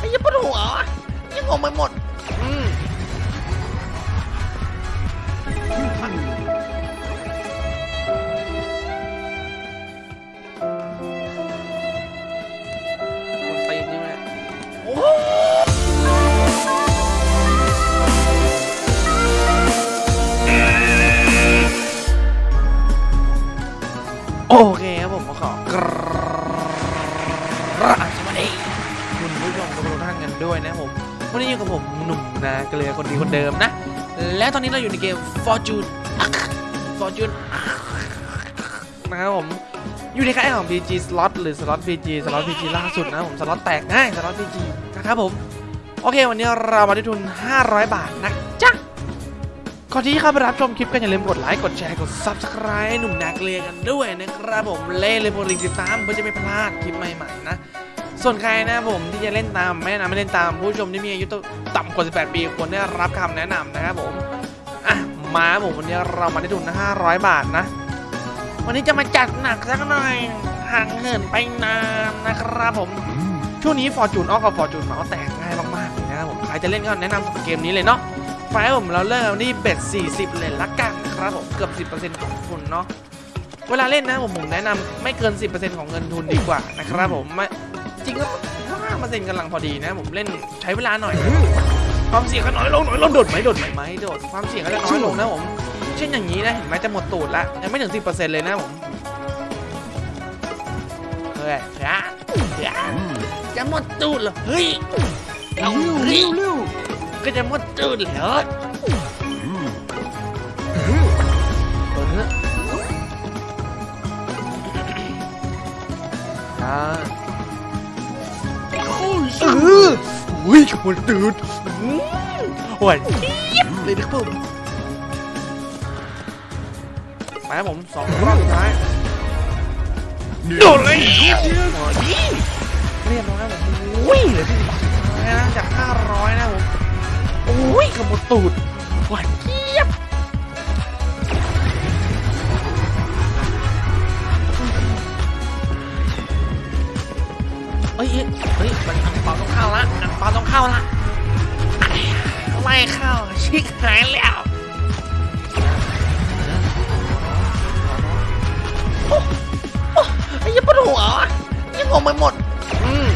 ไอ้ยี่ปวดหัวยังงงไปหมดอืมคนตีนใช่ไหมโอ้โอเคครับผมขอกรา ด้วยนะผมวันนี้อยู่กับผมหนุ่มนาเกลือคนดีคนเดิมนะ และตอนนี้เราอยู่ในเกม Fortune Fortune นะครับผมอยู่ในค่ายของ PG Slot หรือ Slot PG Slot PG ล่าสุดนะผมสล็อตแตกง่าย Slot PG นะครับผม โอเค วันนี้เรามาได้ทุน 500 บาทนะจ๊ะก่อนที่เข้าไปรับชมคลิปกันอย่าลืมกดไลค์กดแชร์กด Subscribe หนุ่มนาเกลียกันด้วยนะครับผมเล่เลยโปรลิงติดตามเพื่อจะไม่พลาดคลิปใหม่ๆนะ ส่วนใครนะผมที่จะเล่นตามไม่แนะนำไม่เล่นตามผู้ชมที่มีอายุต่ำกว่า 18 ปีควรได้รับคำแนะนำนะครับผมอะมาผมวันนี้เรามาได้ทุน500 บาทนะ วันนี้จะมาจัดหนักสักหน่อยห่างเหินไปนานนะครับผมช่วงนี้ฟอร์จูนออกกับฟอร์จูนเมาส์แตกง่ายมากๆเลยนะครับผมใครจะเล่นก็แนะนำเกมนี้เลยเนาะไฟผมเราเริ่มที่เบ็ด 40 เลยละกันนะครับผมเกือบ 10%ของทุนเนาะเวลาเล่นนะผมผมแนะนำไม่เกิน 10%ของเงินทุนดีกว่านะครับผมไม่ จริงก็ห้ามาเซ็นกำลังพอดีนะ ผมเล่นใช้เวลาหน่อย ความเสี่ยงก็น้อยลงหน้อยลงโดดไหมโดดไหมไหมโดดความเสี่ยงก็จะน้อยลงนะผม เช่นอย่างนี้นะเห็นไหมจะหมดตูดละยังไม่ถึง10%เปอร์เซ็นเลยนะผมเฮ้ยช้าช้าจะหมดตูดเหรอเฮ้ยเอาเฮ้ยก็จะหมดตูดเหรอ เอออุ้ยหมดตูดอืมหวานเจี๊ยบเลยนะครับผมไปครับผมสองรอบสุดท้ายโดนเลยเรียบร้อยผมอุ้ยเลือที่นะจาก500นะผมอุ้ยขโมยตูดหวานเจี๊ย มันอังเปาต้องเข้าละอังเปาต้องเข้าละไม่เข้าชิคหายแล้วไอ้ยี่ปวดหัวยังงงไปหมดอืม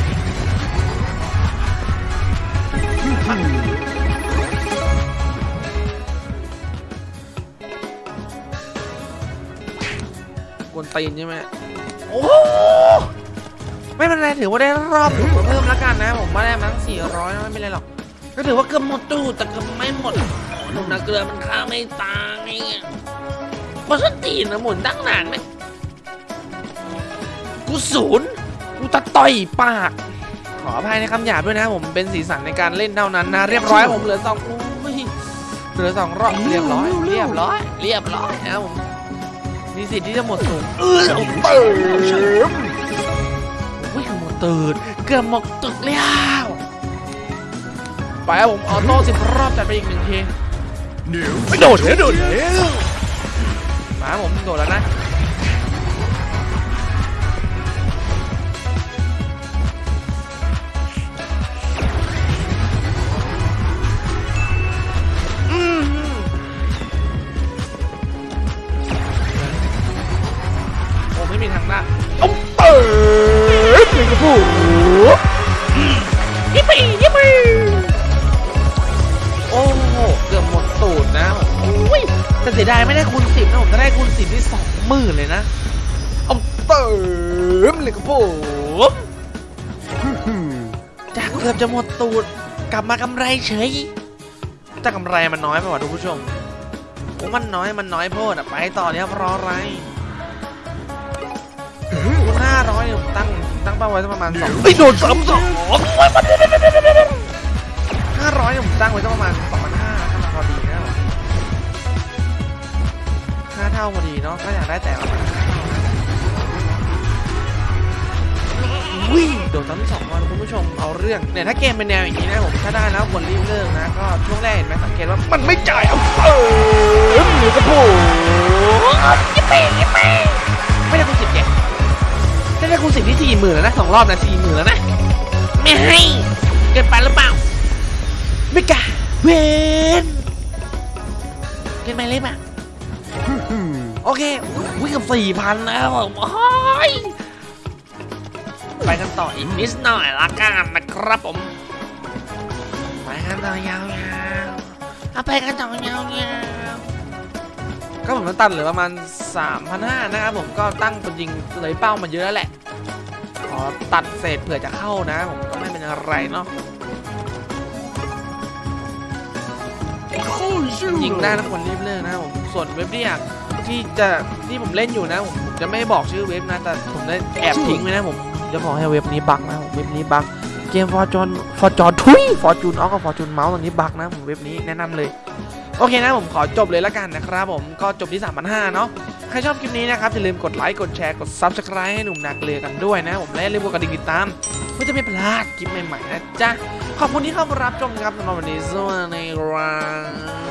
กวนตีนใช่ไหมโอ้ไม่เป็นไร ถือว่าได้รอบถูกเพิ่มแล้วกันนะ ผมว่าได้มั้ง400ไม่เป็นไรหรอก ก็ถือว่าเกือบหมดตู้แต่เกือบไม่หมดหนุ่มนาเกลือมันฆ่าไม่ตายอะบอสตีนนะหมุนตั้งนานไหมกูศูนย์กูตะต่อยปาก ขออภัยในคำหยาบด้วยนะ ผมเป็นสีสันในการเล่นเท่านั้นนะ เรียบร้อยผมเหลือสองอุ้ยเหลือสองรอบเรียบร้อย เรียบร้อย เรียบร้อยนะผมมีสิทธิ์ที่จะหมดสูงเออเติม อุ้ยเกือบหมดตื่นเกือบหมดตึกแล้วไปครับผมออโต้สิบรอบจัดไปอีกหนึ่งทีไม่โดดแล้วโดดแล้วมาครับผมโดดแล้วนะอืมโอ้ไม่มีทางได้เอาเติม เลยกับผู้ยิปปี้ยิปปี้โอ้โหเกือบหมดตูดนะอุ้ยแต่เสียดายไม่ได้คูณสิบนะผมจะได้คูณสิบที่สองหมื่นเลยนะเอาเติมเลยกับผู้จากเกือบจะหมดตูดกลับมากำไรเฉยแต่กำไรมันน้อยไปว่ะทุกผู้ชมผมมันน้อยมันน้อยโพดอะไปต่อเนี่ยรออะไรคูณห้าร้อยเนี่ยผมตั้ง ตั้งเป้าไว้สักประมาณสองไอ้โดนสามสองห้าร้อยเนี่ยผมตั้งไว้สักประมาณสองพันห้าพอดีนะห้าเท่าพอดีเนาะก็อยากได้แต่ประมาณห้าเท่านะวิ่งโดดซ้ำสองวันคุณผู้ชมเอาเรื่องเนี่ยถ้าเกมเป็นแนวอย่างนี้นะผมถ้าได้แล้วควรรีบเลิกนะก็ช่วงแรกเห็นไหมสังเกตว่ามันไม่จ่ายเอาเติมเลยกับผู้ยิปปี้ยิปปี้ ได้คูณสิบที่สี่หมื่นแล้วนะสองรอบนะสี่หมื่นแล้วนะ ไม่ให้เกินไปหรือเปล่า ไม่กล้าเวนเกินไปเลยป่ะโอเควิ่งกับสี่พันแล้วโอ้ยไปกันต่ออีกนิดหน่อยละกันนะครับผม ไปกันต่อยาวๆเอาไปกันต่อยาวๆก็ผมมันตัดเหลือประมาณ3,500นะครับผมก็ตั้งเป็นยิงเลยเป้ามาเยอะแล้วแหละ ขอตัดเศษเผื่อจะเข้านะ ผมก็ไม่เป็นอะไรเนาะยิงได้นะคนรีบเลิกนะผมส่วนเว็บที่อยากที่จะที่ผมเล่นอยู่นะผมผมจะไม่บอกชื่อเว็บนะแต่ผมได้แอบทิ้งไว้นะผมจะบอกให้เว็บนี้บั๊กนะผมเว็บนี้บั๊กเกมฟอร์จอนฟอร์จอนทุยฟอร์จูนออกับฟอร์จูนเมาส์ตรงนี้บั๊กนะผมเว็บนี้แนะนำเลย โอเคนะผมขอจบเลยละกันนะครับผมก็จบที่ 3,500เนาะใครชอบคลิปนี้นะครับอย่าลืมกดไลค์กดแชร์กด Subscribe ให้หนุ่มนาเกลือกันด้วยนะ ผมและอย่าลืมกดกระดิ่งติดตามเพื่อจะไม่พลาดคลิปใหม่ๆนะจ๊ะขอบคุณที่เข้ามารับชมครับสำหรับวันนี้สวัสดีครับ